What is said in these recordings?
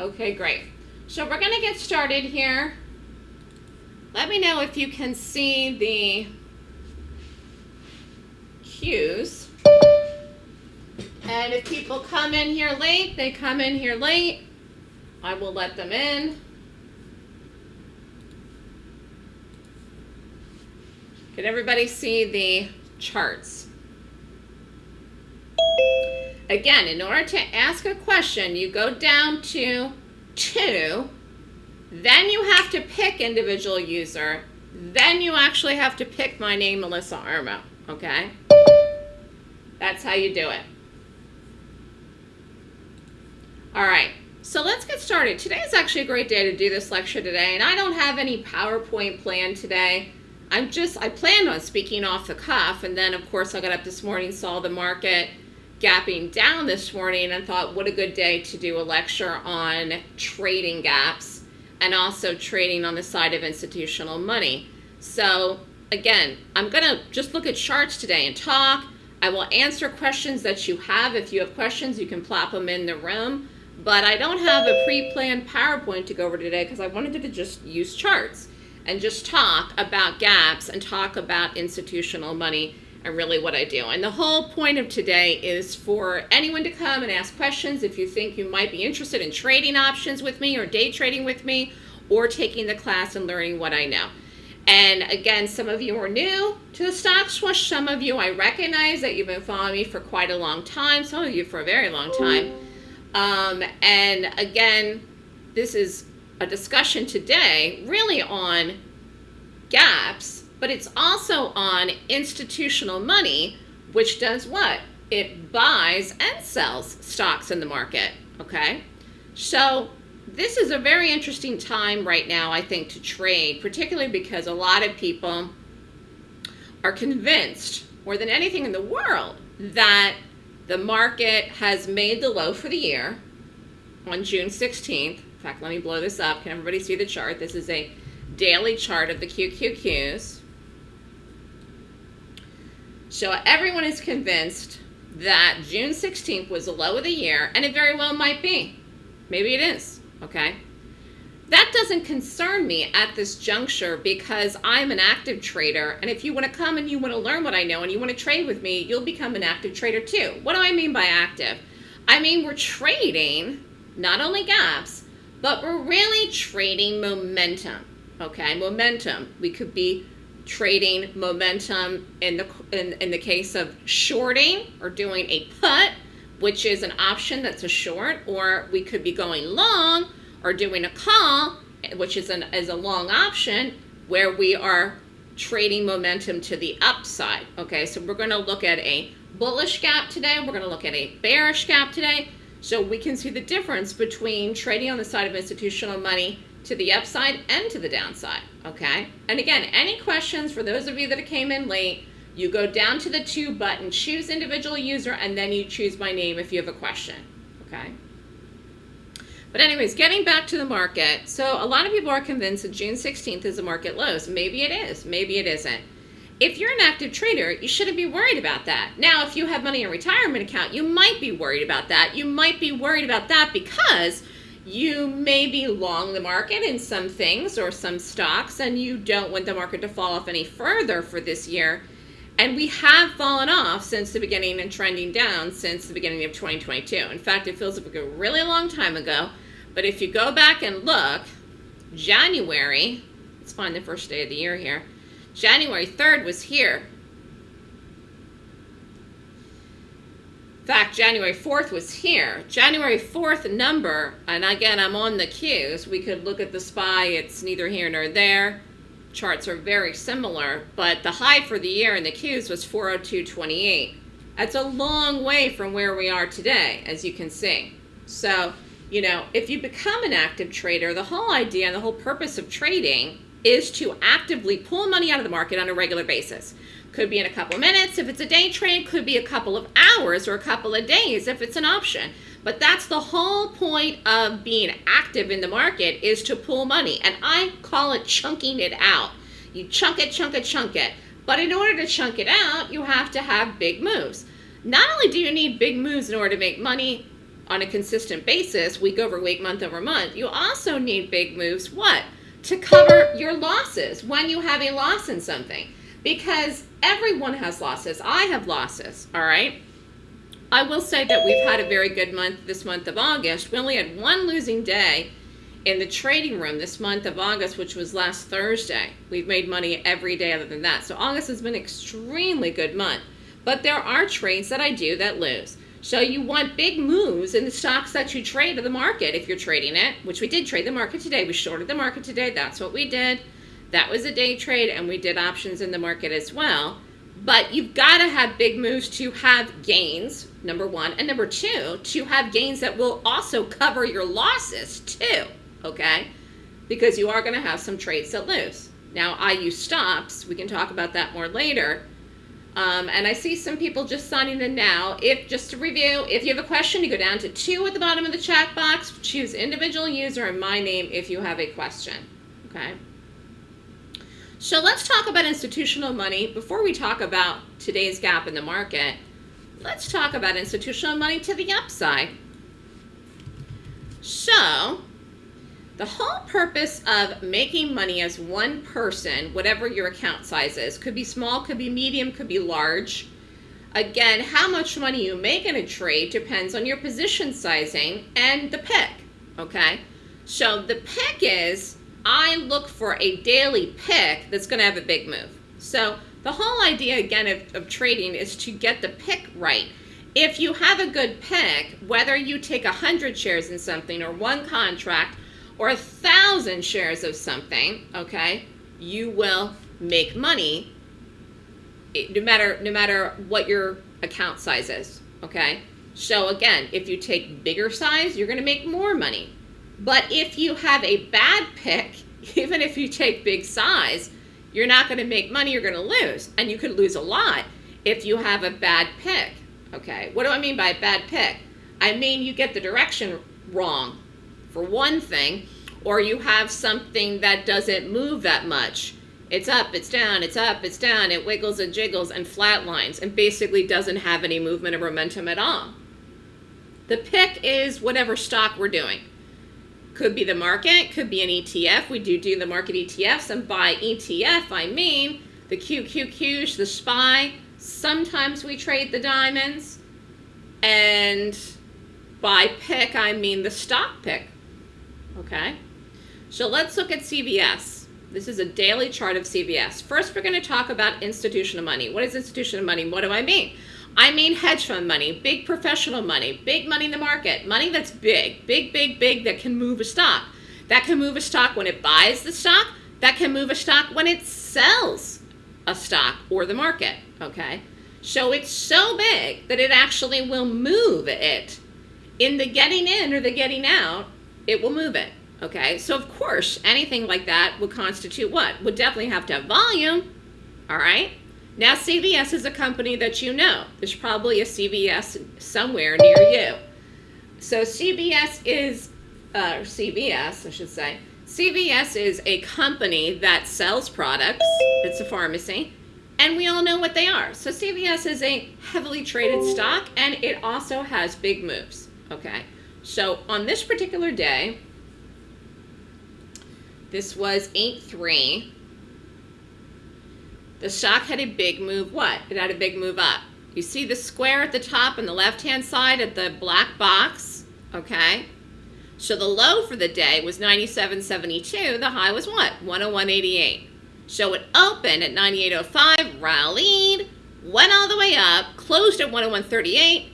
Okay, great. So we're going to get started here. Let me know if you can see the Qs. And if people come in here late, they come in here late. I will let them in. Can everybody see the charts? Again, in order to ask a question, you go down to two, then you have to pick individual user, then you actually have to pick my name, Melissa Armo, okay? That's how you do it. All right, so let's get started. Today is actually a great day to do this lecture today, and I don't have any PowerPoint planned today. I'm just, I planned on speaking off the cuff, and then of course I got up this morning, saw the market gapping down this morning, and thought what a good day to do a lecture on trading gaps and also trading on the side of institutional money. So again, I'm gonna just look at charts today and talk. I will answer questions that you have. If you have questions, you can plop them in the room. But I don't have a pre-planned PowerPoint to go over today because I wanted to just use charts and just talk about gaps and talk about institutional money and really what I do. And the whole point of today is for anyone to come and ask questions if you think you might be interested in trading options with me or day trading with me or taking the class and learning what I know. And again, some of you are new to the stock swoosh. Some of you I recognize that you've been following me for quite a long time. Some of you for a very long time. Um, and again, this is a discussion today really on gaps, but it's also on institutional money, which does what? It buys and sells stocks in the market, okay? So this is a very interesting time right now, I think, to trade, particularly because a lot of people are convinced, more than anything in the world, that the market has made the low for the year on June 16th. In fact, let me blow this up. Can everybody see the chart? This is a daily chart of the QQQs. So everyone is convinced that June 16th was the low of the year, and it very well might be. Maybe it is, okay? That doesn't concern me at this juncture because I'm an active trader. And if you want to come and you want to learn what I know and you want to trade with me, you'll become an active trader too. What do I mean by active? I mean, we're trading not only gaps, but we're really trading momentum. Okay, momentum. We could be trading momentum in the in, in the case of shorting or doing a put, which is an option that's a short, or we could be going long or doing a call, which is, an, is a long option, where we are trading momentum to the upside. Okay, so we're going to look at a bullish gap today. We're going to look at a bearish gap today. So we can see the difference between trading on the side of institutional money to the upside and to the downside. Okay, and again, any questions for those of you that came in late, you go down to the two button, choose individual user, and then you choose my name if you have a question. Okay. But anyways, getting back to the market. So a lot of people are convinced that June 16th is a market low. So maybe it is, maybe it isn't. If you're an active trader, you shouldn't be worried about that. Now, if you have money in retirement account, you might be worried about that. You might be worried about that because you may be long the market in some things or some stocks and you don't want the market to fall off any further for this year. And we have fallen off since the beginning and trending down since the beginning of 2022. In fact, it feels like a really long time ago. But if you go back and look, January, let's find the first day of the year here. January 3rd was here. Fact, January 4th was here. January 4th number, and again, I'm on the Qs. We could look at the SPY. It's neither here nor there. Charts are very similar, but the high for the year in the Qs was 402.28. That's a long way from where we are today, as you can see. So, you know, if you become an active trader, the whole idea and the whole purpose of trading is to actively pull money out of the market on a regular basis. Could be in a couple minutes if it's a day trade, could be a couple of hours or a couple of days if it's an option. But that's the whole point of being active in the market is to pull money. And I call it chunking it out. You chunk it, chunk it, chunk it. But in order to chunk it out, you have to have big moves. Not only do you need big moves in order to make money, on a consistent basis, week over week, month over month, you also need big moves. What? To cover your losses when you have a loss in something. Because everyone has losses. I have losses, all right? I will say that we've had a very good month this month of August. We only had one losing day in the trading room this month of August, which was last Thursday. We've made money every day other than that. So August has been an extremely good month. But there are trades that I do that lose. So you want big moves in the stocks that you trade to the market if you're trading it, which we did trade the market today. We shorted the market today. That's what we did. That was a day trade, and we did options in the market as well. But you've got to have big moves to have gains, number one. And number two, to have gains that will also cover your losses too, okay? Because you are going to have some trades that lose. Now, I use stops. We can talk about that more later. Um, and I see some people just signing in now. If Just to review, if you have a question, you go down to two at the bottom of the chat box, choose individual user and my name if you have a question, okay? So let's talk about institutional money. Before we talk about today's gap in the market, let's talk about institutional money to the upside. So the whole purpose of making money as one person, whatever your account size is, could be small, could be medium, could be large. Again, how much money you make in a trade depends on your position sizing and the pick, okay? So the pick is I look for a daily pick that's going to have a big move. So the whole idea, again, of, of trading is to get the pick right. If you have a good pick, whether you take 100 shares in something or one contract or a 1,000 shares of something, okay, you will make money eh, no matter, no matter what your account size is, okay? So again, if you take bigger size, you're going to make more money. But if you have a bad pick, even if you take big size, you're not going to make money, you're going to lose. And you could lose a lot if you have a bad pick. Okay, what do I mean by a bad pick? I mean you get the direction wrong, for one thing, or you have something that doesn't move that much. It's up, it's down, it's up, it's down, it wiggles and jiggles and flatlines and basically doesn't have any movement or momentum at all. The pick is whatever stock we're doing. Could be the market, could be an ETF. We do do the market ETFs, and by ETF, I mean the QQQs, the SPY. Sometimes we trade the diamonds. And by pick, I mean the stock pick. Okay? So let's look at CVS. This is a daily chart of CVS. First, we're going to talk about institutional money. What is institutional money? What do I mean? I mean hedge fund money, big professional money, big money in the market, money that's big, big, big, big that can move a stock. That can move a stock when it buys the stock. That can move a stock when it sells a stock or the market, okay? So it's so big that it actually will move it. In the getting in or the getting out, it will move it, okay? So of course, anything like that would constitute what? Would definitely have to have volume, all right? Now CVS is a company that you know. There's probably a CVS somewhere near you. So CVS is, uh, CVS I should say, CVS is a company that sells products. It's a pharmacy. And we all know what they are. So CVS is a heavily traded stock and it also has big moves. Okay. So on this particular day, this was 8-3. The stock had a big move what? It had a big move up. You see the square at the top on the left-hand side of the black box, okay? So the low for the day was 97.72. The high was what? 101.88. So it opened at 98.05, rallied, went all the way up, closed at 101.38,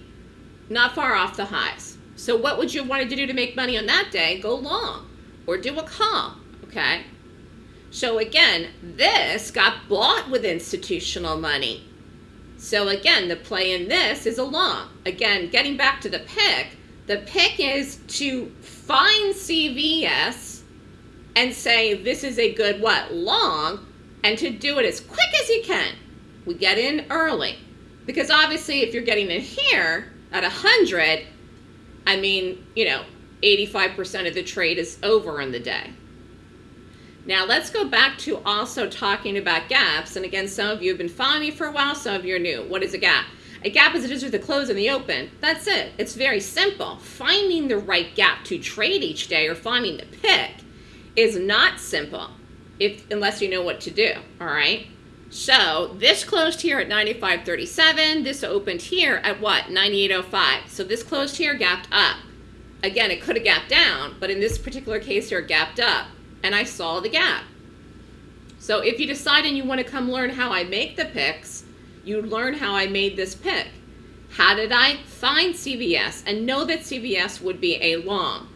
not far off the highs. So what would you have wanted to do to make money on that day? Go long or do a call, okay? So again, this got bought with institutional money. So again, the play in this is a long. Again, getting back to the pick, the pick is to find CVS and say this is a good what? Long, and to do it as quick as you can. We get in early. Because obviously if you're getting in here at 100, I mean, you know, 85% of the trade is over in the day. Now let's go back to also talking about gaps. And again, some of you have been following me for a while, some of you are new. What is a gap? A gap is a distance between the close and the open. That's it. It's very simple. Finding the right gap to trade each day or finding the pick is not simple if unless you know what to do, all right? So this closed here at 95.37. This opened here at what? 98.05. So this closed here, gapped up. Again, it could have gapped down, but in this particular case here, gapped up. And I saw the gap. So if you decide and you want to come learn how I make the picks, you learn how I made this pick. How did I find CVS and know that CVS would be a long?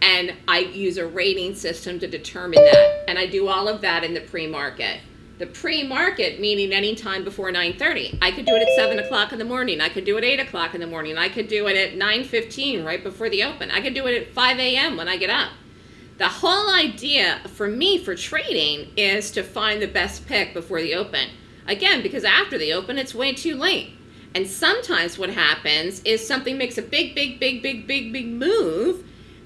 And I use a rating system to determine that. And I do all of that in the pre-market. The pre-market meaning any time before 9.30. I could do it at 7 o'clock in the morning. I could do it 8 o'clock in the morning. I could do it at 9.15 right before the open. I could do it at 5 a.m. when I get up. The whole idea for me for trading is to find the best pick before the open. Again, because after the open, it's way too late. And sometimes what happens is something makes a big, big, big, big, big, big move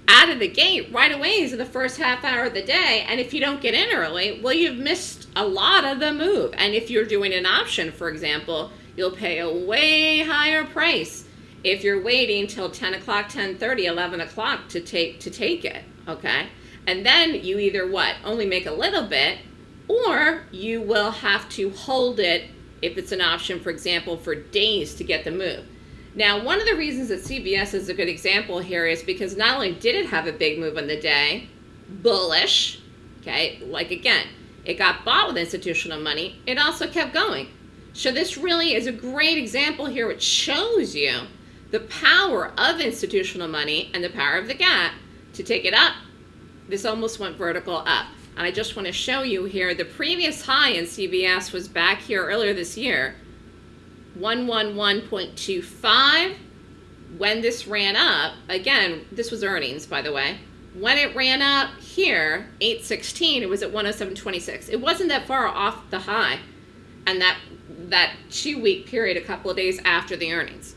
out of the gate right away is in the first half hour of the day. And if you don't get in early, well, you've missed a lot of the move. And if you're doing an option, for example, you'll pay a way higher price if you're waiting till 10 o'clock, 10.30, 11 o'clock to take, to take it, okay? And then you either what, only make a little bit, or you will have to hold it if it's an option, for example, for days to get the move. Now, one of the reasons that CVS is a good example here is because not only did it have a big move on the day, bullish, okay, like again, it got bought with institutional money, it also kept going. So this really is a great example here which shows you the power of institutional money and the power of the gap to take it up. This almost went vertical up. And I just want to show you here, the previous high in CVS was back here earlier this year, 111.25. When this ran up, again, this was earnings, by the way. When it ran up here, 816, it was at 107.26. It wasn't that far off the high and that that two-week period a couple of days after the earnings.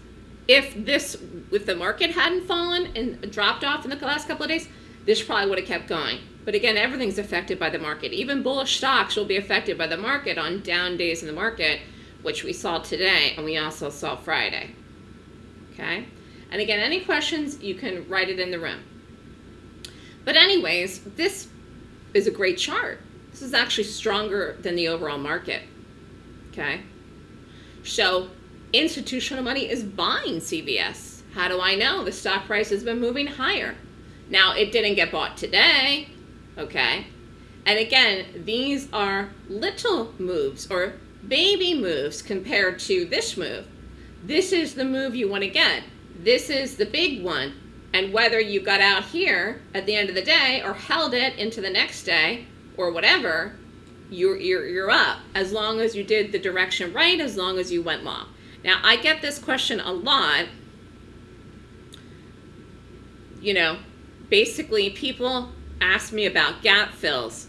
If this, if the market hadn't fallen and dropped off in the last couple of days, this probably would have kept going. But again, everything's affected by the market. Even bullish stocks will be affected by the market on down days in the market which we saw today and we also saw Friday. Okay? And again, any questions, you can write it in the room. But anyways, this is a great chart. This is actually stronger than the overall market. Okay? So institutional money is buying CVS. How do I know? The stock price has been moving higher. Now, it didn't get bought today, okay? And again, these are little moves or baby moves compared to this move. This is the move you want to get. This is the big one. And whether you got out here at the end of the day or held it into the next day or whatever, you're, you're, you're up as long as you did the direction right, as long as you went long. Now, I get this question a lot. You know, basically people ask me about gap fills.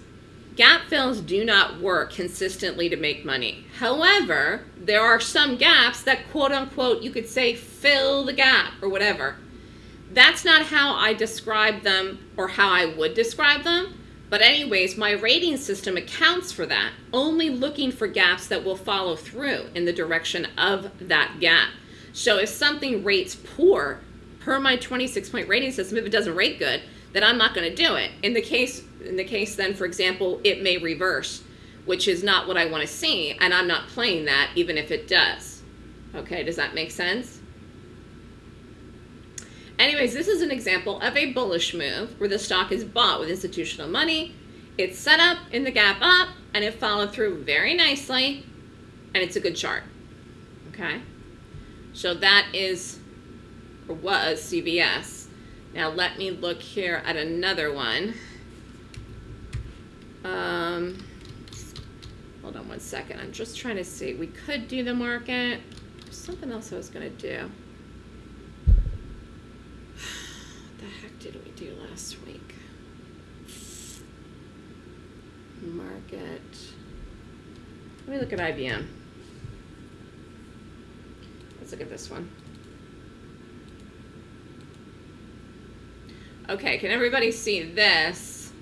Gap fills do not work consistently to make money. However, there are some gaps that quote unquote you could say fill the gap or whatever. That's not how I describe them or how I would describe them. But anyways, my rating system accounts for that, only looking for gaps that will follow through in the direction of that gap. So if something rates poor, per my 26 point rating system, if it doesn't rate good, then I'm not going to do it. In the case in the case then, for example, it may reverse, which is not what I want to see, and I'm not playing that even if it does. Okay, does that make sense? Anyways, this is an example of a bullish move where the stock is bought with institutional money. It's set up in the gap up, and it followed through very nicely, and it's a good chart. Okay? So that is, or was, CVS. Now let me look here at another one. Um, hold on one second. I'm just trying to see. We could do the market. There's something else I was going to do. What the heck did we do last week? Market. Let me look at IBM. Let's look at this one. Okay, can everybody see this?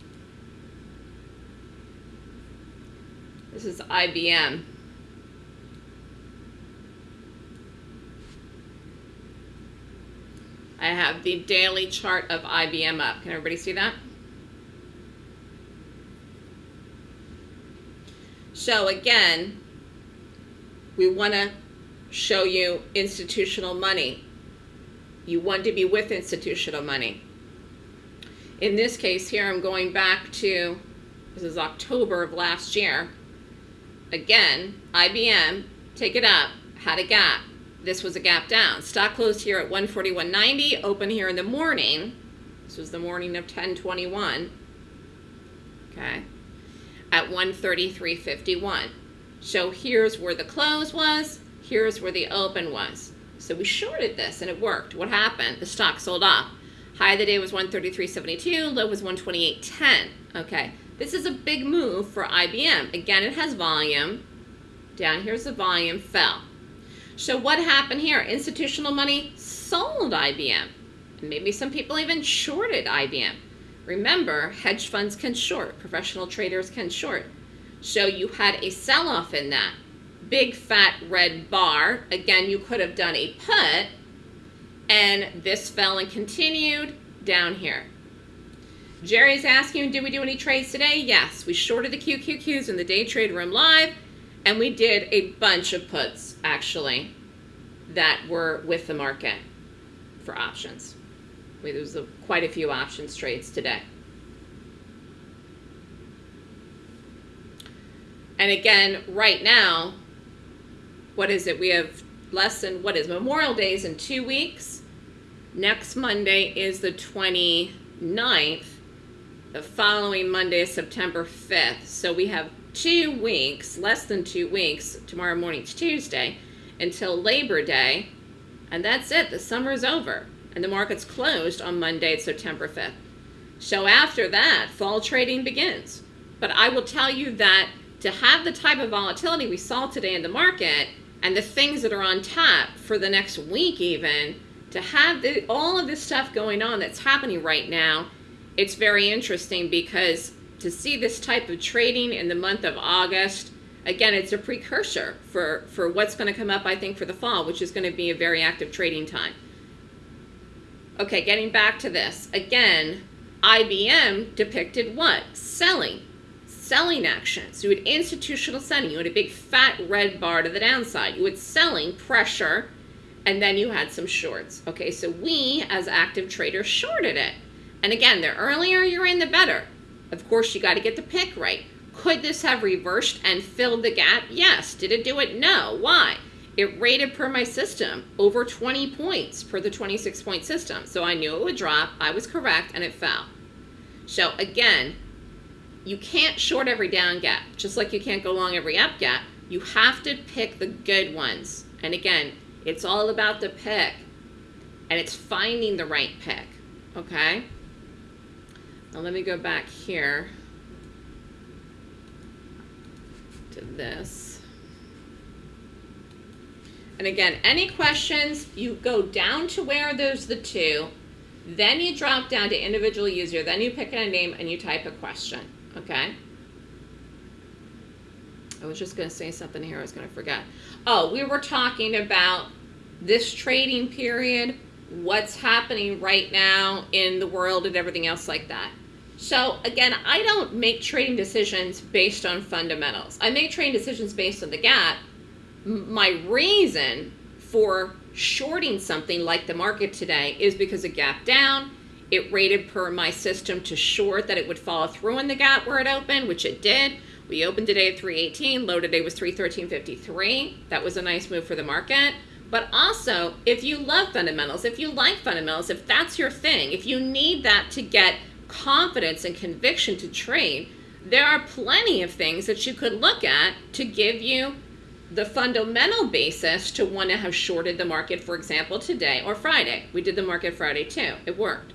This is IBM. I have the daily chart of IBM up. Can everybody see that? So again, we want to show you institutional money. You want to be with institutional money. In this case here, I'm going back to, this is October of last year. Again, IBM, take it up, had a gap. This was a gap down. Stock closed here at 141.90, open here in the morning. This was the morning of 1021. Okay. At 133.51. So here's where the close was, here's where the open was. So we shorted this and it worked. What happened? The stock sold off. High of the day was 133.72, low was 128.10. Okay, this is a big move for IBM. Again, it has volume. Down here's the volume, fell. So what happened here? Institutional money sold IBM. And maybe some people even shorted IBM. Remember, hedge funds can short, professional traders can short. So you had a sell-off in that. Big fat red bar. Again, you could have done a put, and this fell and continued down here. Jerry's asking, did we do any trades today? Yes, we shorted the QQQs in the day trade room live, and we did a bunch of puts, actually, that were with the market for options. There was a, quite a few options trades today. And again, right now, what is it? We have less than, what is Memorial Days in two weeks. Next Monday is the 29th. The following Monday is September 5th. So we have two weeks, less than two weeks, tomorrow morning's Tuesday, until Labor Day. And that's it, the summer's over. And the market's closed on Monday, September 5th. So after that, fall trading begins. But I will tell you that to have the type of volatility we saw today in the market and the things that are on tap for the next week even, to have the, all of this stuff going on that's happening right now, it's very interesting because to see this type of trading in the month of August, again, it's a precursor for, for what's going to come up, I think, for the fall, which is going to be a very active trading time. Okay, getting back to this. Again, IBM depicted what? Selling selling action. So you had institutional selling. You had a big fat red bar to the downside. You had selling pressure, and then you had some shorts. Okay, so we as active traders shorted it. And again, the earlier you're in, the better. Of course, you got to get the pick right. Could this have reversed and filled the gap? Yes. Did it do it? No. Why? It rated per my system over 20 points per the 26 point system. So I knew it would drop. I was correct and it fell. So again, you can't short every down gap, just like you can't go long every up gap. You have to pick the good ones. And again, it's all about the pick. And it's finding the right pick. Okay? Now let me go back here to this. And again, any questions, you go down to where there's the two, then you drop down to individual user, then you pick a name and you type a question okay? I was just going to say something here I was going to forget. Oh, we were talking about this trading period, what's happening right now in the world and everything else like that. So again, I don't make trading decisions based on fundamentals. I make trading decisions based on the gap. My reason for shorting something like the market today is because it gap down, it rated per my system to short that it would follow through in the gap where it opened, which it did. We opened today at 318, low today was 313.53. That was a nice move for the market. But also, if you love fundamentals, if you like fundamentals, if that's your thing, if you need that to get confidence and conviction to trade, there are plenty of things that you could look at to give you the fundamental basis to want to have shorted the market, for example, today or Friday. We did the market Friday too. It worked.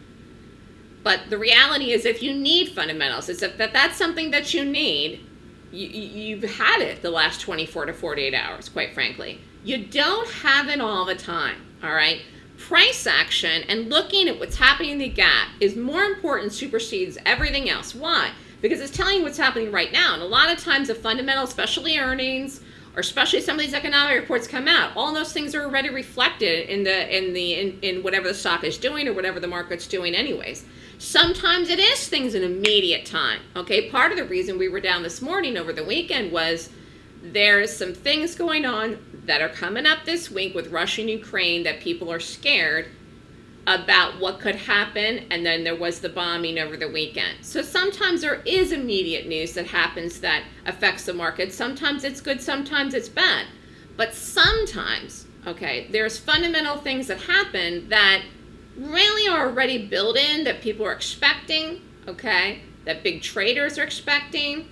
But the reality is if you need fundamentals, is if that that's something that you need, you, you've had it the last 24 to 48 hours, quite frankly. You don't have it all the time, all right? Price action and looking at what's happening in the gap is more important, supersedes everything else. Why? Because it's telling you what's happening right now. And a lot of times a fundamental, especially earnings, or especially some of these economic reports come out, all those things are already reflected in the in the in, in whatever the stock is doing or whatever the market's doing anyways. Sometimes it is things in immediate time. Okay, part of the reason we were down this morning over the weekend was there's some things going on that are coming up this week with Russia and Ukraine that people are scared about what could happen, and then there was the bombing over the weekend. So sometimes there is immediate news that happens that affects the market. Sometimes it's good, sometimes it's bad. But sometimes, okay, there's fundamental things that happen that really are already built in that people are expecting, okay, that big traders are expecting,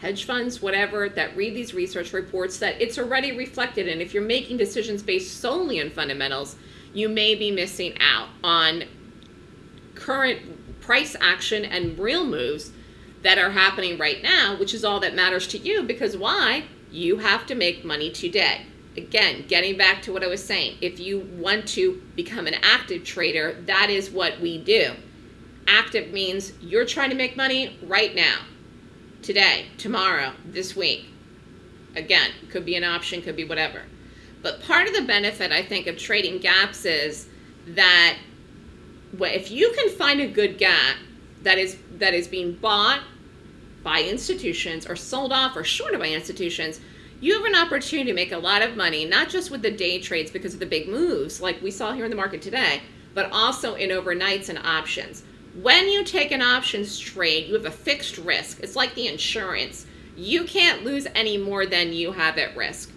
hedge funds, whatever, that read these research reports, that it's already reflected. And if you're making decisions based solely on fundamentals, you may be missing out on current price action and real moves that are happening right now, which is all that matters to you because why? You have to make money today. Again, getting back to what I was saying, if you want to become an active trader, that is what we do. Active means you're trying to make money right now, today, tomorrow, this week. Again, could be an option, could be whatever. But part of the benefit, I think, of trading gaps is that if you can find a good gap that is that is being bought by institutions or sold off or shorted by institutions, you have an opportunity to make a lot of money, not just with the day trades because of the big moves like we saw here in the market today, but also in overnights and options. When you take an options trade, you have a fixed risk. It's like the insurance. You can't lose any more than you have at risk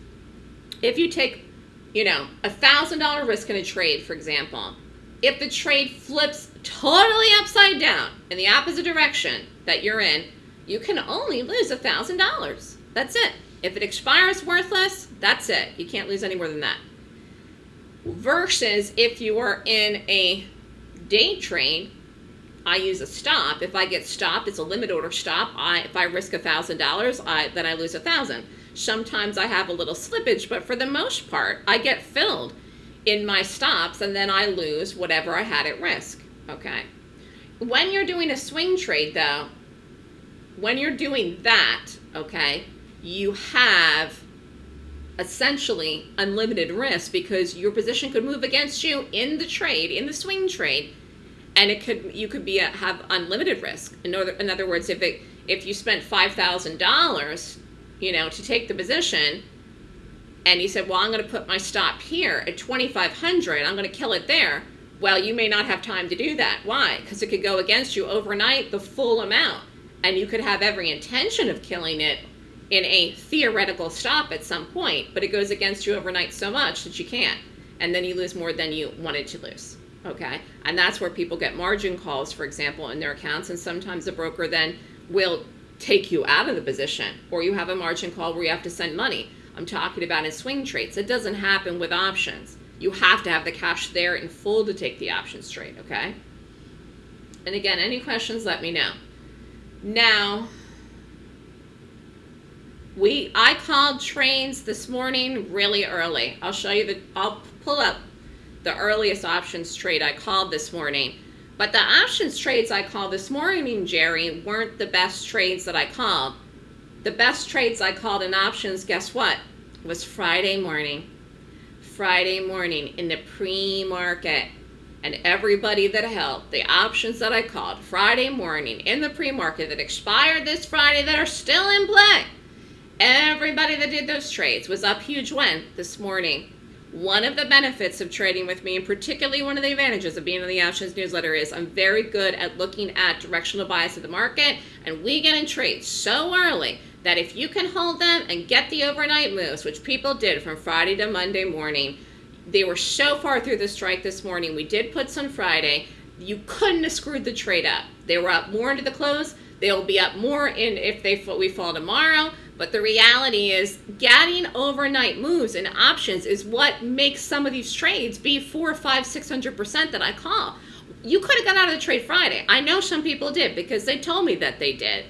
if you take, you know, a thousand dollar risk in a trade, for example, if the trade flips totally upside down in the opposite direction that you're in, you can only lose a thousand dollars. That's it. If it expires worthless, that's it. You can't lose any more than that. Versus if you are in a day trade, I use a stop. If I get stopped, it's a limit order stop. I, if I risk a thousand dollars, then I lose a thousand. Sometimes I have a little slippage, but for the most part, I get filled in my stops and then I lose whatever I had at risk. Okay. When you're doing a swing trade, though, when you're doing that, okay, you have essentially unlimited risk because your position could move against you in the trade, in the swing trade, and it could you could be a, have unlimited risk. In other, in other words, if it if you spent five thousand dollars you know, to take the position. And he said, well, I'm going to put my stop here at 2,500. I'm going to kill it there. Well, you may not have time to do that. Why? Because it could go against you overnight the full amount. And you could have every intention of killing it in a theoretical stop at some point, but it goes against you overnight so much that you can't. And then you lose more than you wanted to lose. Okay? And that's where people get margin calls, for example, in their accounts. And sometimes the broker then will take you out of the position or you have a margin call where you have to send money. I'm talking about in swing trades. It doesn't happen with options. You have to have the cash there in full to take the options trade, okay? And again, any questions, let me know. Now, we I called trains this morning really early. I'll show you the, I'll pull up the earliest options trade I called this morning. But the options trades I called this morning, Jerry, weren't the best trades that I called. The best trades I called in options, guess what? Was Friday morning. Friday morning in the pre-market. And everybody that held the options that I called Friday morning in the pre-market that expired this Friday that are still in play. Everybody that did those trades was up huge when this morning one of the benefits of trading with me, and particularly one of the advantages of being in the options newsletter, is I'm very good at looking at directional bias of the market, and we get in trades so early that if you can hold them and get the overnight moves, which people did from Friday to Monday morning, they were so far through the strike this morning. We did puts on Friday. You couldn't have screwed the trade up. They were up more into the close. They'll be up more in if they we fall tomorrow. But the reality is getting overnight moves and options is what makes some of these trades be four, five, six hundred percent that I call. You could have got out of the trade Friday. I know some people did because they told me that they did.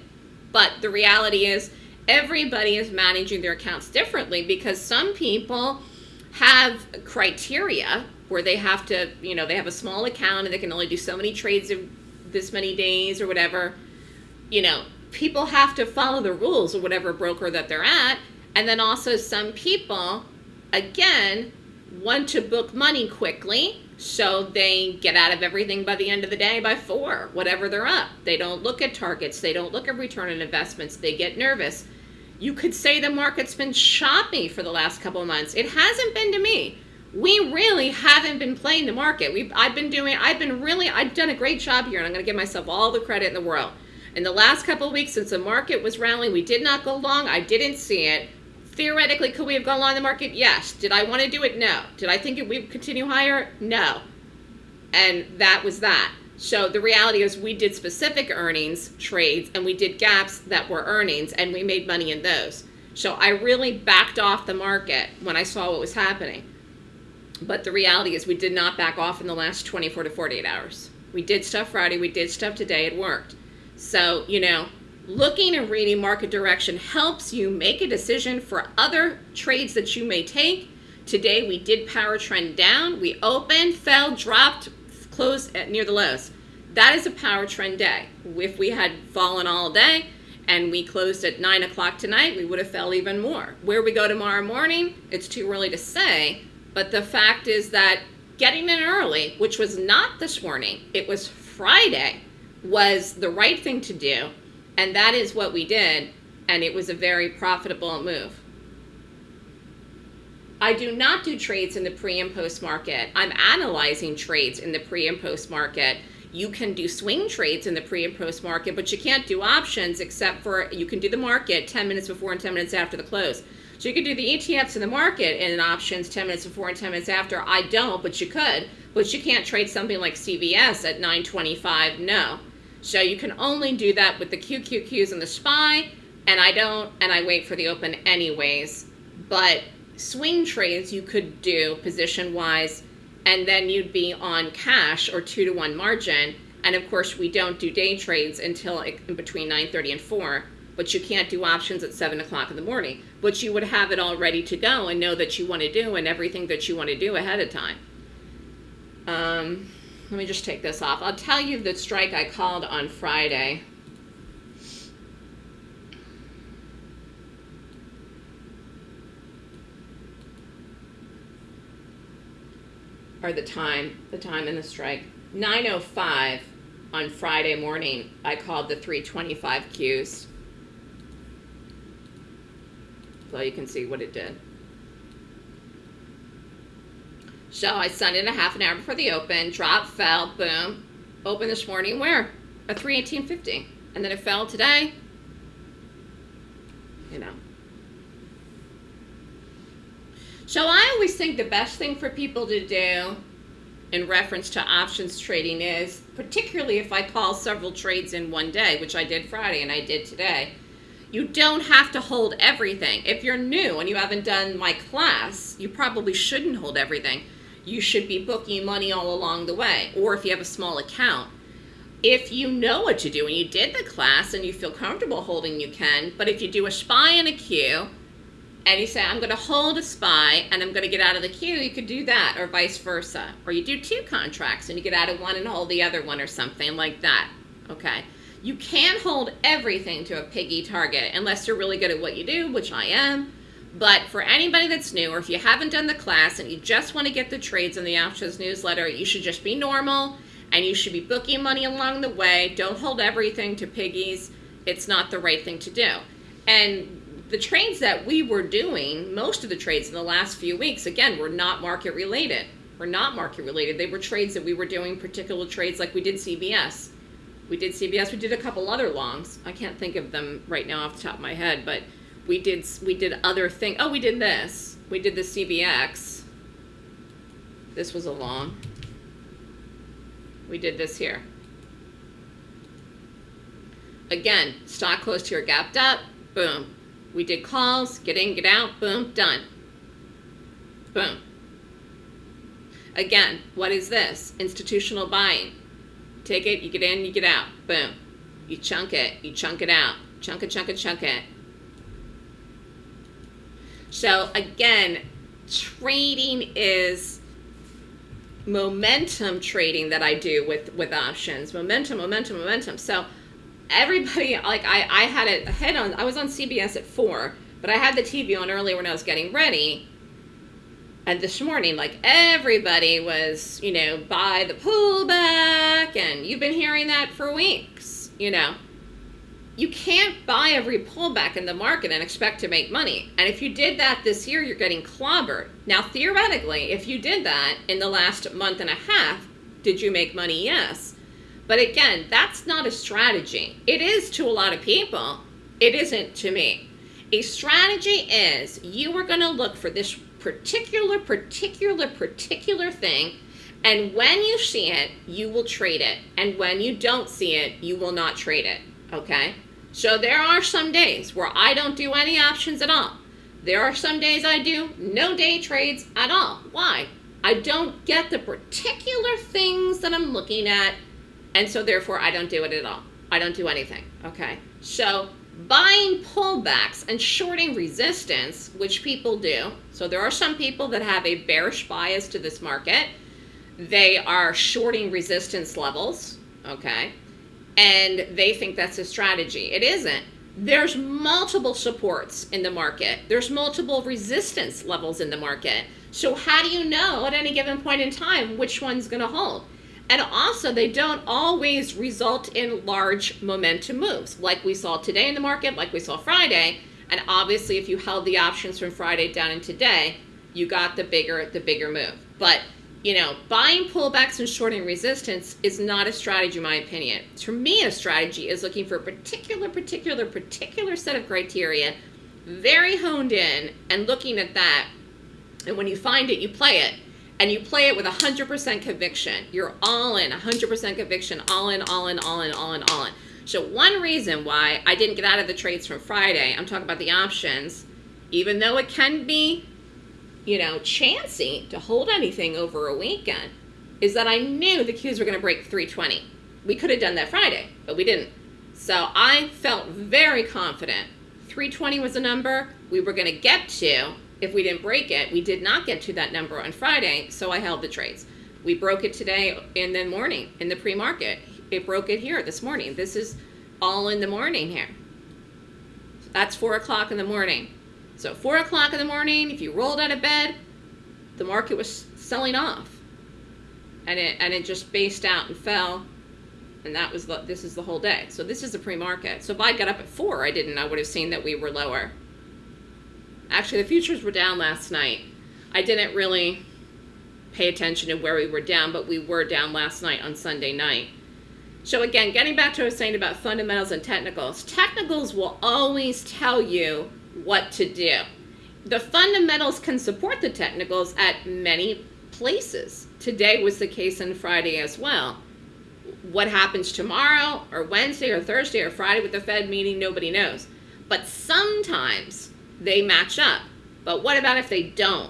But the reality is everybody is managing their accounts differently because some people have criteria where they have to, you know, they have a small account and they can only do so many trades in this many days or whatever. You know, people have to follow the rules of whatever broker that they're at. And then also some people, again, want to book money quickly so they get out of everything by the end of the day by four, whatever they're up. They don't look at targets. They don't look at return on investments. They get nervous. You could say the market's been choppy for the last couple of months. It hasn't been to me. We really haven't been playing the market. We've, I've been doing, I've been really, I've done a great job here and I'm going to give myself all the credit in the world. In the last couple of weeks since the market was rallying, we did not go long. I didn't see it. Theoretically, could we have gone long the market? Yes. Did I want to do it? No. Did I think it would continue higher? No. And that was that. So the reality is we did specific earnings trades and we did gaps that were earnings and we made money in those. So I really backed off the market when I saw what was happening. But the reality is we did not back off in the last 24 to 48 hours. We did stuff Friday, we did stuff today, it worked. So, you know, looking and reading market direction helps you make a decision for other trades that you may take. Today we did power trend down. We opened, fell, dropped, closed at near the lows. That is a power trend day. If we had fallen all day and we closed at 9 o'clock tonight, we would have fell even more. Where we go tomorrow morning, it's too early to say. But the fact is that getting in early, which was not this morning, it was Friday, was the right thing to do. And that is what we did. And it was a very profitable move. I do not do trades in the pre and post market. I'm analyzing trades in the pre and post market. You can do swing trades in the pre and post market, but you can't do options except for you can do the market 10 minutes before and 10 minutes after the close. So you could do the ETFs in the market and options 10 minutes before and 10 minutes after. I don't, but you could. But you can't trade something like CVS at 925. No. So you can only do that with the QQQs and the SPY, and I don't, and I wait for the open anyways. But swing trades you could do position-wise, and then you'd be on cash or two to one margin. And of course, we don't do day trades until in between 9.30 and 4, but you can't do options at 7 o'clock in the morning. But you would have it all ready to go and know that you want to do and everything that you want to do ahead of time. Um, let me just take this off. I'll tell you the strike I called on Friday. Or the time, the time in the strike. 9.05 on Friday morning, I called the 325 Qs. So you can see what it did. So I sent it a half an hour before the open, drop, fell, boom. Open this morning where? A 318.50. And then it fell today. You know. So I always think the best thing for people to do in reference to options trading is, particularly if I call several trades in one day, which I did Friday and I did today, you don't have to hold everything. If you're new and you haven't done my class, you probably shouldn't hold everything you should be booking money all along the way. Or if you have a small account, if you know what to do and you did the class and you feel comfortable holding, you can. But if you do a SPY and a Q, and you say, I'm going to hold a SPY and I'm going to get out of the Q, you could do that, or vice versa. Or you do two contracts and you get out of one and hold the other one or something like that. Okay. You can't hold everything to a piggy target unless you're really good at what you do, which I am. But for anybody that's new, or if you haven't done the class and you just want to get the trades in the options newsletter, you should just be normal and you should be booking money along the way. Don't hold everything to piggies. It's not the right thing to do. And the trades that we were doing, most of the trades in the last few weeks, again, were not market related. Were not market related. They were trades that we were doing, particular trades like we did CVS. We did CVS. We did a couple other longs. I can't think of them right now off the top of my head, but we did we did other thing. Oh, we did this. We did the CBX. This was a long. We did this here. Again, stock closed here, gapped up, boom. We did calls, get in, get out, boom, done. Boom. Again, what is this? Institutional buying. Take it, you get in, you get out, boom. You chunk it, you chunk it out, chunk it, chunk it, chunk it. So again, trading is momentum trading that I do with, with options. Momentum, momentum, momentum. So everybody, like I, I had a head on, I was on CBS at four But I had the TV on earlier when I was getting ready. And this morning, like everybody was, you know, buy the pullback, and you've been hearing that for weeks, you know. You can't buy every pullback in the market and expect to make money. And if you did that this year, you're getting clobbered. Now, theoretically, if you did that in the last month and a half, did you make money? Yes. But again, that's not a strategy. It is to a lot of people, it isn't to me. A strategy is you are going to look for this particular, particular, particular thing, and when you see it, you will trade it. And when you don't see it, you will not trade it. Okay? So there are some days where I don't do any options at all. There are some days I do no day trades at all. Why? I don't get the particular things that I'm looking at, and so therefore I don't do it at all. I don't do anything. Okay? So buying pullbacks and shorting resistance, which people do. So there are some people that have a bearish bias to this market. They are shorting resistance levels, okay? And they think that's a strategy. It isn't. There's multiple supports in the market. There's multiple resistance levels in the market. So how do you know at any given point in time which one's going to hold? And also, they don't always result in large momentum moves, like we saw today in the market, like we saw Friday. And obviously, if you held the options from Friday down in today, you got the bigger the bigger move. But you know, buying pullbacks and shorting resistance is not a strategy, in my opinion. For me, a strategy is looking for a particular, particular, particular set of criteria, very honed in, and looking at that. And when you find it, you play it and you play it with 100% conviction. You're all in, 100% conviction, all in, all in, all in, all in, all in. So one reason why I didn't get out of the trades from Friday, I'm talking about the options, even though it can be, you know, chancy to hold anything over a weekend, is that I knew the Qs were going to break 320. We could have done that Friday, but we didn't. So I felt very confident. 320 was a number we were going to get to if we didn't break it. We did not get to that number on Friday, so I held the trades. We broke it today in the morning, in the pre-market. It broke it here this morning. This is all in the morning here. That's 4 o'clock in the morning. So 4 o'clock in the morning, if you rolled out of bed, the market was selling off. And it, and it just based out and fell. And that was the, this is the whole day. So this is the pre-market. So if I got up at 4, I didn't, I would have seen that we were lower. Actually, the futures were down last night. I didn't really pay attention to where we were down, but we were down last night on Sunday night. So again, getting back to what I was saying about fundamentals and technicals, technicals will always tell you what to do. The fundamentals can support the technicals at many places. Today was the case on Friday as well. What happens tomorrow or Wednesday or Thursday or Friday with the Fed meeting, nobody knows. But sometimes they match up. But what about if they don't?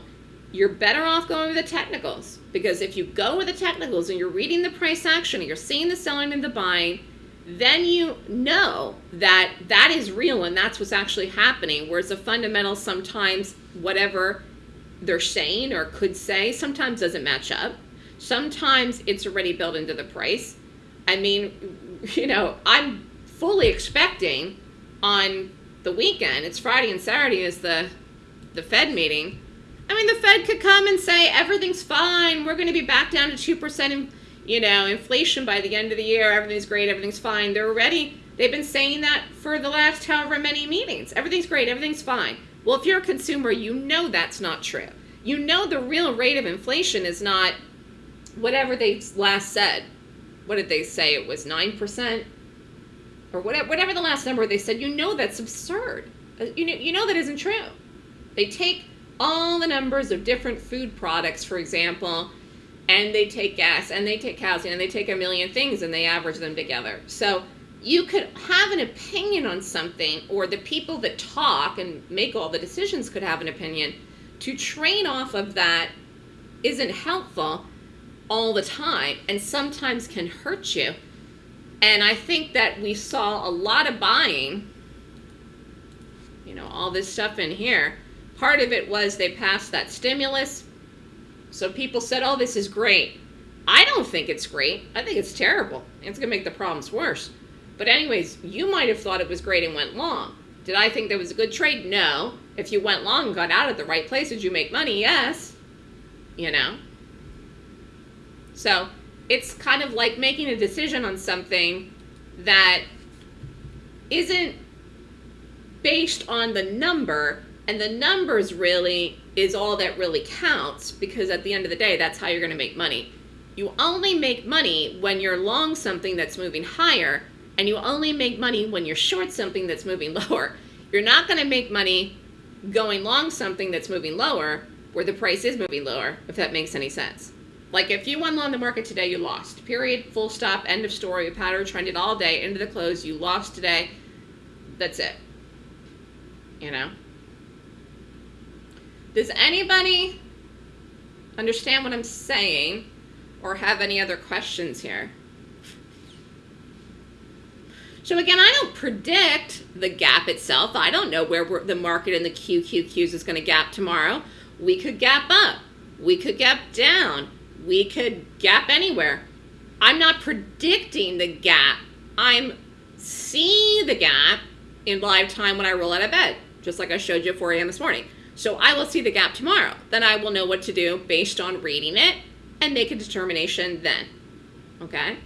You're better off going with the technicals because if you go with the technicals and you're reading the price action and you're seeing the selling and the buying, then you know that that is real and that's what's actually happening. Whereas the fundamentals sometimes, whatever they're saying or could say, sometimes doesn't match up. Sometimes it's already built into the price. I mean, you know, I'm fully expecting on the weekend, it's Friday and Saturday is the the Fed meeting. I mean, the Fed could come and say everything's fine. We're going to be back down to two percent, you know, inflation by the end of the year. Everything's great. Everything's fine. They're already they've been saying that for the last however many meetings. Everything's great. Everything's fine. Well, if you're a consumer, you know that's not true. You know the real rate of inflation is not whatever they last said. What did they say? It was nine percent or whatever, whatever the last number they said, you know that's absurd. Uh, you know, you know that isn't true. They take all the numbers of different food products, for example, and they take gas and they take housing and they take a million things and they average them together. So you could have an opinion on something, or the people that talk and make all the decisions could have an opinion. To train off of that isn't helpful all the time and sometimes can hurt you and I think that we saw a lot of buying, you know, all this stuff in here. Part of it was they passed that stimulus. So people said, oh, this is great. I don't think it's great. I think it's terrible. It's going to make the problems worse. But anyways, you might have thought it was great and went long. Did I think that was a good trade? No. If you went long and got out at the right place, did you make money? Yes. You know? So it's kind of like making a decision on something that isn't based on the number, and the numbers really is all that really counts because at the end of the day, that's how you're going to make money. You only make money when you're long something that's moving higher, and you only make money when you're short something that's moving lower. You're not going to make money going long something that's moving lower where the price is moving lower, if that makes any sense. Like if you won long the market today, you lost. Period, full stop, end of story. Pattern trended all day into the close. You lost today. That's it. You know? Does anybody understand what I'm saying or have any other questions here? So again, I don't predict the gap itself. I don't know where the market and the QQQs is going to gap tomorrow. We could gap up. We could gap down. We could gap anywhere. I'm not predicting the gap. I'm seeing the gap in live time when I roll out of bed, just like I showed you at 4 a.m. this morning. So I will see the gap tomorrow. Then I will know what to do based on reading it and make a determination then. Okay?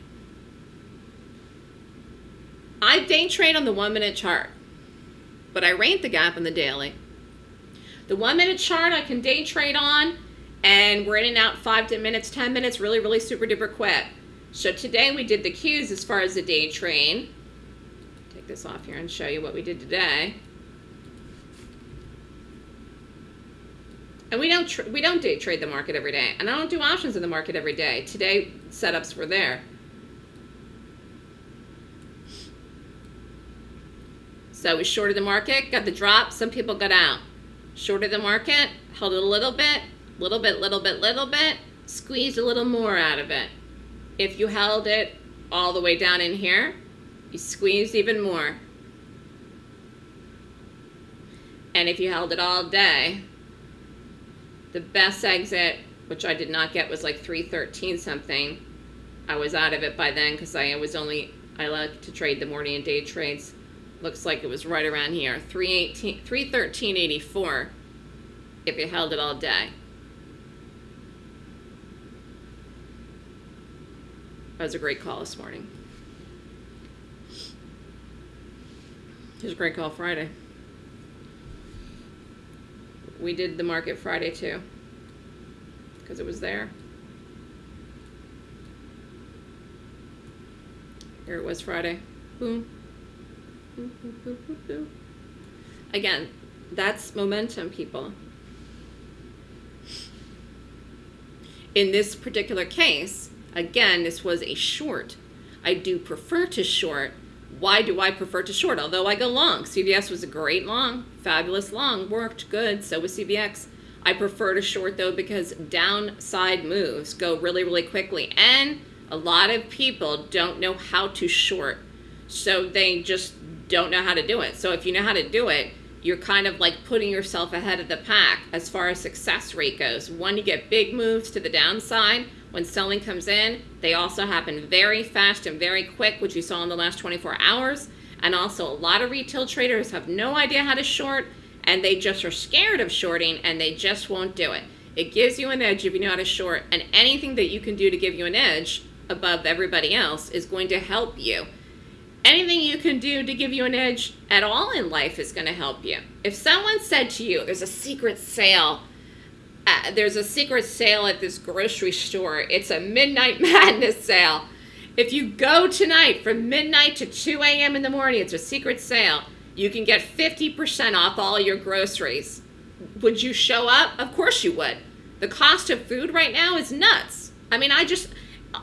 I day trade on the one minute chart, but I rate the gap in the daily. The one minute chart I can day trade on, and we're in and out five to minutes, 10 minutes, really, really super duper quick. So today we did the Qs as far as the day trade. Take this off here and show you what we did today. And we don't we don't trade the market every day, and I don't do options in the market every day. Today setups were there. So we shorted the market, got the drop. Some people got out. Shorted the market, held it a little bit, little bit, little bit, little bit, squeezed a little more out of it. If you held it all the way down in here, you squeezed even more. And if you held it all day, the best exit, which I did not get, was like 313 something. I was out of it by then because I was only, I like to trade the morning and day trades. Looks like it was right around here, 318, 313.84 if you held it all day. That was a great call this morning. It was a great call Friday we did the market Friday too because it was there. Here it was Friday. Boom. Boom, boom, boom, boom. Again, that's momentum, people. In this particular case, again, this was a short. I do prefer to short why do I prefer to short? Although I go long. CVS was a great long, fabulous long, worked good. So was CVX. I prefer to short though because downside moves go really, really quickly. And a lot of people don't know how to short. So they just don't know how to do it. So if you know how to do it, you're kind of like putting yourself ahead of the pack as far as success rate goes. One, you get big moves to the downside when selling comes in. They also happen very fast and very quick, which you saw in the last 24 hours. And also a lot of retail traders have no idea how to short and they just are scared of shorting and they just won't do it. It gives you an edge if you know how to short and anything that you can do to give you an edge above everybody else is going to help you. Anything you can do to give you an edge at all in life is going to help you. If someone said to you, there's a secret sale uh, there's a secret sale at this grocery store. It's a midnight madness sale. If you go tonight from midnight to 2 a.m. in the morning, it's a secret sale. You can get 50% off all your groceries. Would you show up? Of course you would. The cost of food right now is nuts. I mean, I just,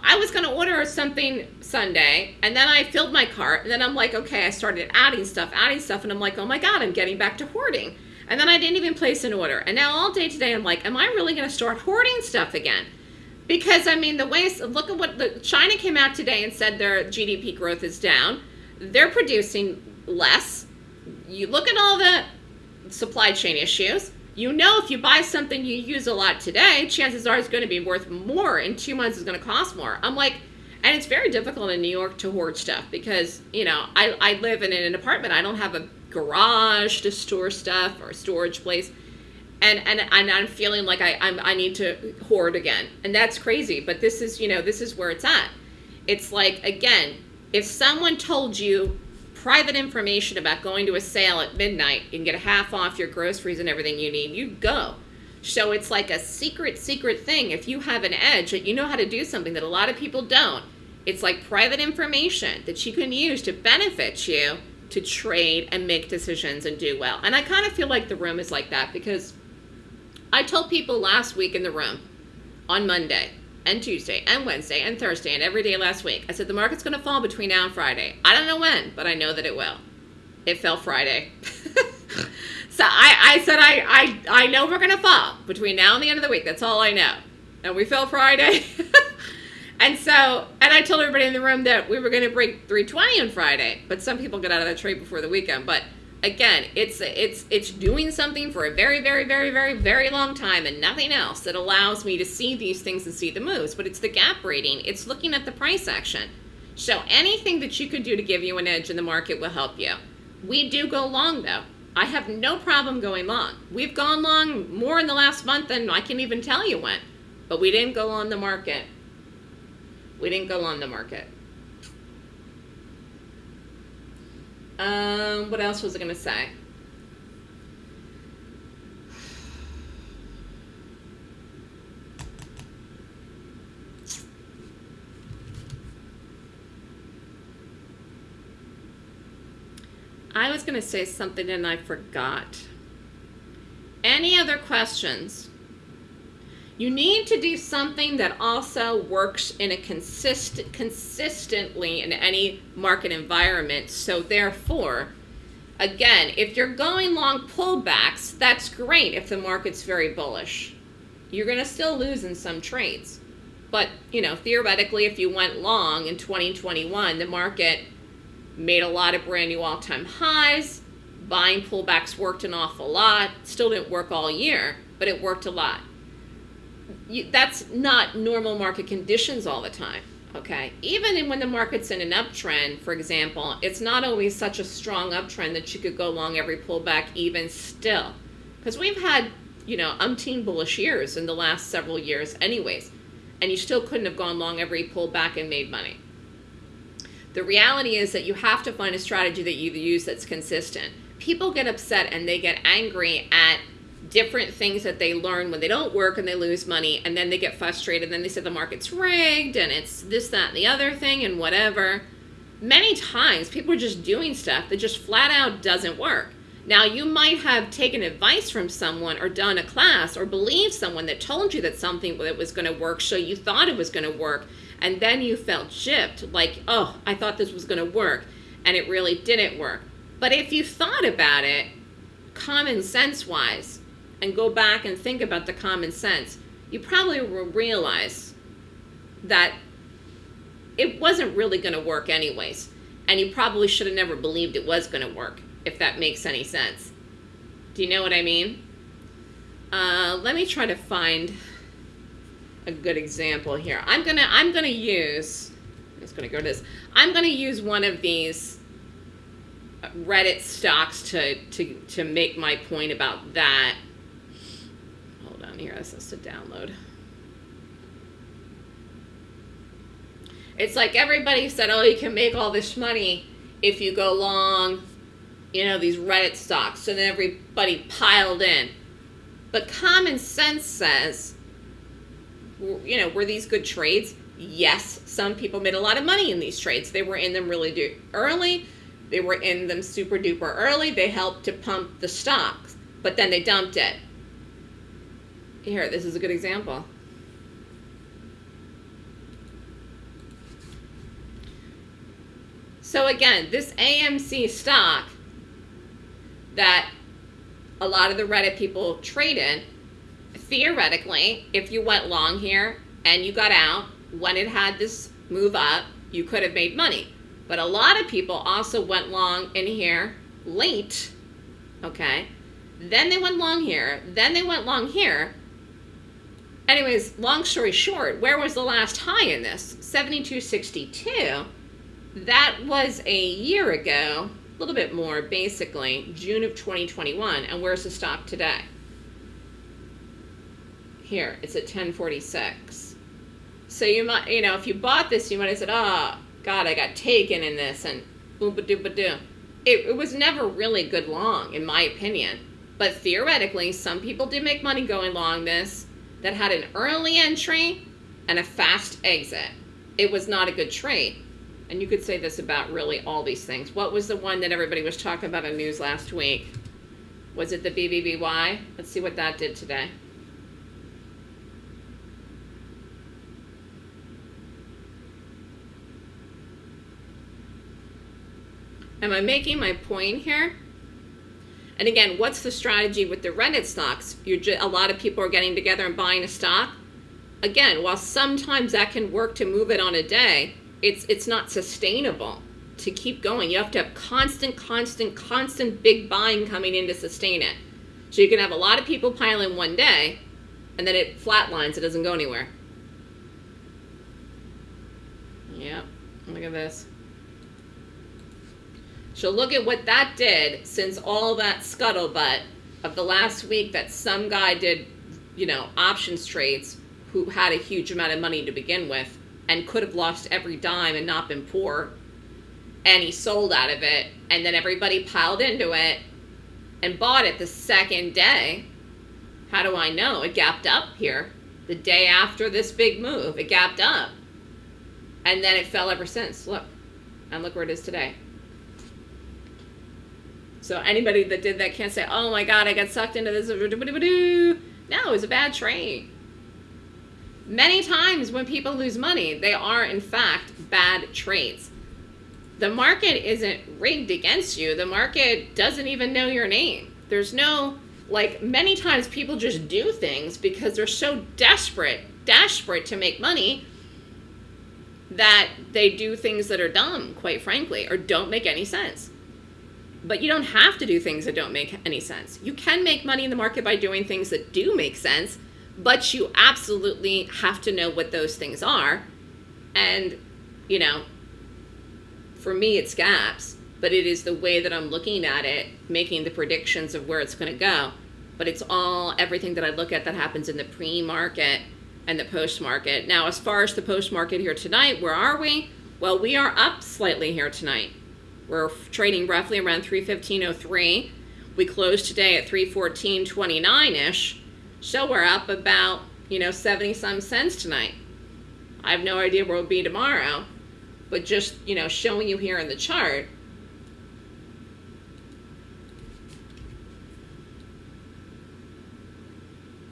I was going to order something Sunday, and then I filled my cart, and then I'm like, okay, I started adding stuff, adding stuff, and I'm like, oh my God, I'm getting back to hoarding. And then I didn't even place an order. And now all day today, I'm like, am I really going to start hoarding stuff again? Because, I mean, the way, look at what, the, China came out today and said their GDP growth is down. They're producing less. You look at all the supply chain issues. You know if you buy something you use a lot today, chances are it's going to be worth more in two months it's going to cost more. I'm like, And it's very difficult in New York to hoard stuff because, you know, I, I live in an apartment. I don't have a garage to store stuff or storage place. And, and, and I'm feeling like I, I'm, I need to hoard again. And that's crazy. But this is, you know, this is where it's at. It's like, again, if someone told you private information about going to a sale at midnight, can get a half off your groceries and everything you need, you go. So it's like a secret, secret thing. If you have an edge that you know how to do something that a lot of people don't, it's like private information that you can use to benefit you to trade and make decisions and do well. And I kind of feel like the room is like that because I told people last week in the room on Monday and Tuesday and Wednesday and Thursday and every day last week, I said the market's going to fall between now and Friday. I don't know when, but I know that it will. It fell Friday. So I, I said I, I, I know we're going to fall between now and the end of the week. That's all I know. And we fell Friday. and so, and I told everybody in the room that we were going to break 320 on Friday. But some people got out of that trade before the weekend. But again, it's it's it's doing something for a very, very, very, very, very long time and nothing else that allows me to see these things and see the moves. But it's the gap rating. It's looking at the price action. So anything that you could do to give you an edge in the market will help you. We do go long though. I have no problem going long. We've gone long more in the last month than I can even tell you when. But we didn't go on the market. We didn't go on the market. Um, what else was I going to say? I was going to say something and I forgot. Any other questions? You need to do something that also works in a consistent, consistently in any market environment. So therefore, again, if you're going long pullbacks, that's great if the market's very bullish. You're going to still lose in some trades. But, you know, theoretically, if you went long in 2021, the market made a lot of brand new all-time highs. Buying pullbacks worked an awful lot. Still didn't work all year, but it worked a lot. You, that's not normal market conditions all the time. Okay, even when the market's in an uptrend, for example, it's not always such a strong uptrend that you could go long every pullback even still. Because we've had, you know, umpteen bullish years in the last several years anyways, and you still couldn't have gone long every pullback and made money. The reality is that you have to find a strategy that you use that's consistent. People get upset and they get angry at different things that they learn when they don't work and they lose money and then they get frustrated and then they say the market's rigged and it's this, that, and the other thing and whatever. Many times people are just doing stuff that just flat out doesn't work. Now you might have taken advice from someone or done a class or believed someone that told you that something that was going to work so you thought it was going to work and then you felt gypped, like, oh, I thought this was going to work, and it really didn't work. But if you thought about it, common sense wise, and go back and think about the common sense, you probably will realize that it wasn't really going to work anyways. And you probably should have never believed it was going to work, if that makes any sense. Do you know what I mean? Uh, let me try to find a good example here. I'm gonna I'm gonna use I'm just gonna go to this. I'm gonna use one of these Reddit stocks to to to make my point about that. Here, this is to download. It's like everybody said, oh, you can make all this money if you go long, you know, these Reddit stocks. So then everybody piled in. But common sense says you know, were these good trades? Yes, some people made a lot of money in these trades. They were in them really early. They were in them super duper early. They helped to pump the stocks, but then they dumped it. Here, this is a good example. So again, this AMC stock that a lot of the Reddit people trade in theoretically, if you went long here and you got out when it had this move up, you could have made money. But a lot of people also went long in here late, okay? Then they went long here. Then they went long here. Anyways, long story short, where was the last high in this? 72.62. That was a year ago, a little bit more basically, June of 2021. And where's the stock today? Here, it's at 1046. So you might, you know, if you bought this, you might have said, oh, God, I got taken in this and boom ba doo ba doo. It, it was never really good long, in my opinion. But theoretically, some people did make money going long this that had an early entry and a fast exit. It was not a good trade. And you could say this about really all these things. What was the one that everybody was talking about in news last week? Was it the BBBY? Let's see what that did today. Am I making my point here? And again, what's the strategy with the Reddit stocks? A lot of people are getting together and buying a stock. Again, while sometimes that can work to move it on a day, it's it's not sustainable to keep going. You have to have constant, constant, constant big buying coming in to sustain it. So you can have a lot of people pile in one day, and then it flatlines. It doesn't go anywhere. Yep. Look at this. So look at what that did since all that scuttlebutt of the last week that some guy did, you know, options trades who had a huge amount of money to begin with and could have lost every dime and not been poor. And he sold out of it. And then everybody piled into it and bought it the second day. How do I know? It gapped up here. The day after this big move, it gapped up. And then it fell ever since. Look. And look where it is today. So anybody that did that can't say, oh my God, I got sucked into this. No, it was a bad trade. Many times when people lose money, they are in fact bad trades. The market isn't rigged against you. The market doesn't even know your name. There's no, like many times people just do things because they're so desperate, desperate to make money that they do things that are dumb, quite frankly, or don't make any sense. But you don't have to do things that don't make any sense. You can make money in the market by doing things that do make sense, but you absolutely have to know what those things are. And, you know, for me, it's gaps, but it is the way that I'm looking at it, making the predictions of where it's going to go. But it's all everything that I look at that happens in the pre market and the post market. Now, as far as the post market here tonight, where are we? Well, we are up slightly here tonight. We're trading roughly around 315.03. We closed today at 314.29-ish. So we're up about, you know, 70 some cents tonight. I have no idea where we'll be tomorrow, but just, you know, showing you here in the chart.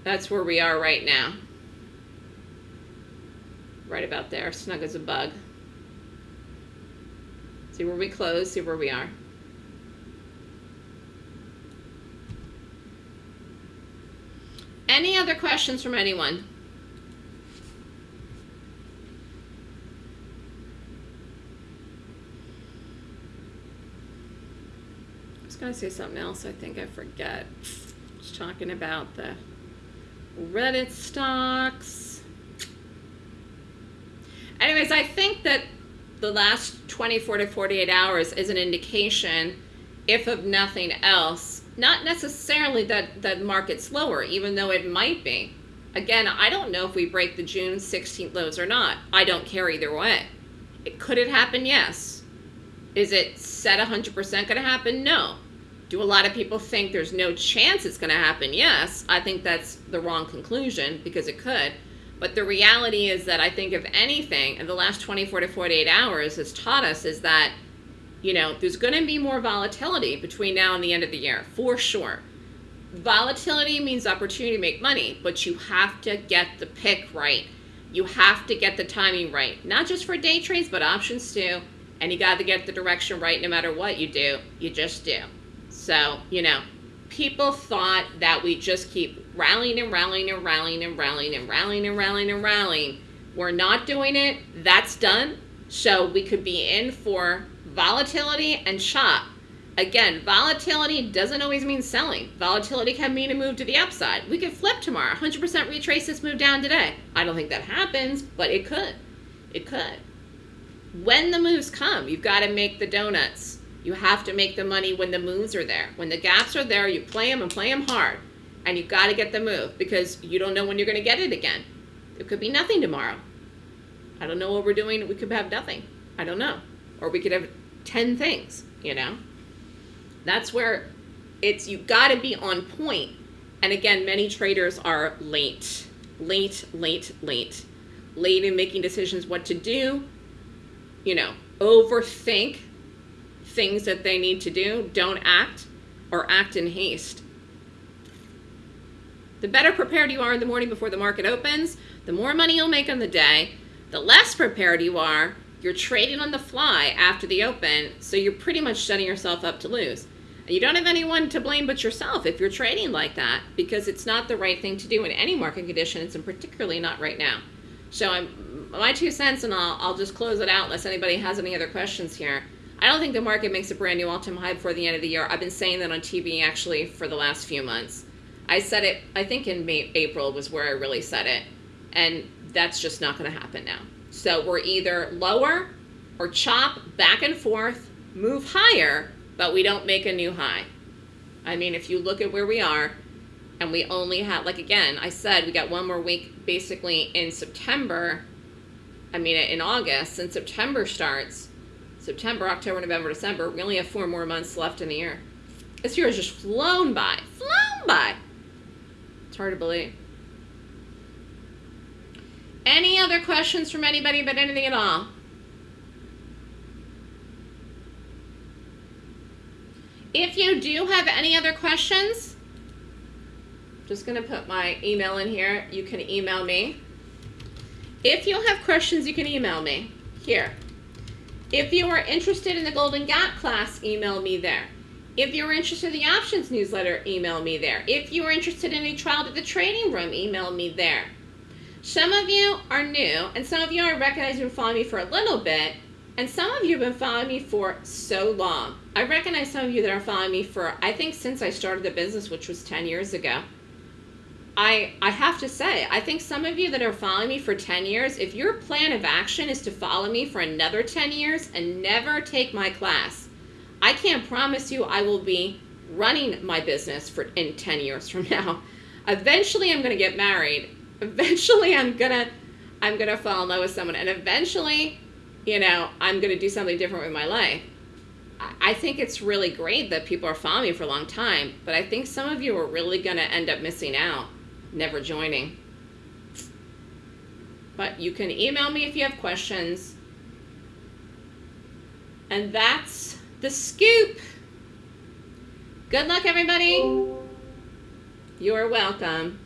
That's where we are right now. Right about there, snug as a bug. See where we close, see where we are. Any other questions from anyone? I was going to say something else. I think I forget. Was talking about the Reddit stocks. Anyways, I think that the last 24 to 48 hours is an indication, if of nothing else, not necessarily that the market's lower, even though it might be. Again, I don't know if we break the June 16th lows or not. I don't care either way. It, could it happen? Yes. Is it set 100% going to happen? No. Do a lot of people think there's no chance it's going to happen? Yes. I think that's the wrong conclusion because it could. But the reality is that I think if anything, in the last 24 to 48 hours has taught us is that, you know, there's going to be more volatility between now and the end of the year, for sure. Volatility means opportunity to make money, but you have to get the pick right. You have to get the timing right, not just for day trades, but options too. And you got to get the direction right no matter what you do. You just do. So, you know, people thought that we just keep rallying and rallying and rallying and rallying and rallying and rallying and rallying. We're not doing it. That's done. So we could be in for volatility and shop. Again, volatility doesn't always mean selling. Volatility can mean a move to the upside. We could flip tomorrow, 100% retrace this move down today. I don't think that happens, but it could. It could. When the moves come, you've got to make the donuts. You have to make the money when the moves are there. When the gaps are there, you play them and play them hard. And you've got to get the move because you don't know when you're going to get it again. It could be nothing tomorrow. I don't know what we're doing. We could have nothing. I don't know. Or we could have 10 things, you know? That's where it's, you got to be on point. And again, many traders are late, late, late, late, late in making decisions what to do, you know, overthink things that they need to do, don't act, or act in haste. The better prepared you are in the morning before the market opens, the more money you'll make on the day. The less prepared you are, you're trading on the fly after the open, so you're pretty much setting yourself up to lose. And you don't have anyone to blame but yourself if you're trading like that, because it's not the right thing to do in any market conditions, and particularly not right now. So I'm, my two cents, and I'll, I'll just close it out unless anybody has any other questions here. I don't think the market makes a brand new all-time high before the end of the year. I've been saying that on TV actually for the last few months. I said it, I think in May, April was where I really said it. And that's just not going to happen now. So we're either lower or chop back and forth, move higher, but we don't make a new high. I mean, if you look at where we are, and we only have, like again, I said we got one more week basically in September. I mean, in August, since September starts. September, October, November, December. We only have four more months left in the year. This year has just flown by, flown by. Hard to believe. Any other questions from anybody about anything at all? If you do have any other questions, just going to put my email in here. You can email me. If you have questions, you can email me here. If you are interested in the Golden Gap class, email me there. If you're interested in the options newsletter, email me there. If you are interested in a trial to the training room, email me there. Some of you are new, and some of you I recognize you've been following me for a little bit, and some of you have been following me for so long. I recognize some of you that are following me for, I think, since I started the business, which was 10 years ago. I, I have to say, I think some of you that are following me for 10 years, if your plan of action is to follow me for another 10 years and never take my class, I can't promise you I will be running my business for in 10 years from now. Eventually, I'm going to get married eventually I'm gonna I'm gonna fall in love with someone and eventually, you know, I'm gonna do something different with my life. I think it's really great that people are following me for a long time, but I think some of you are really gonna end up missing out, never joining. But you can email me if you have questions. And that's the scoop. Good luck, everybody. You're welcome.